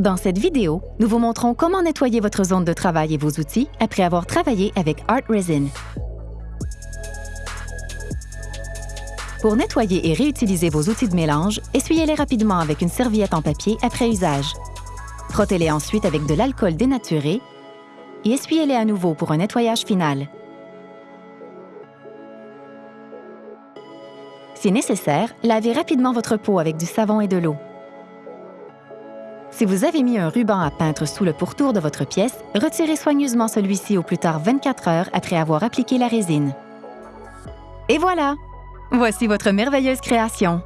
Dans cette vidéo, nous vous montrons comment nettoyer votre zone de travail et vos outils après avoir travaillé avec Art Resin. Pour nettoyer et réutiliser vos outils de mélange, essuyez-les rapidement avec une serviette en papier après usage. Frottez-les ensuite avec de l'alcool dénaturé et essuyez-les à nouveau pour un nettoyage final. Si nécessaire, lavez rapidement votre peau avec du savon et de l'eau. Si vous avez mis un ruban à peintre sous le pourtour de votre pièce, retirez soigneusement celui-ci au plus tard 24 heures après avoir appliqué la résine. Et voilà! Voici votre merveilleuse création.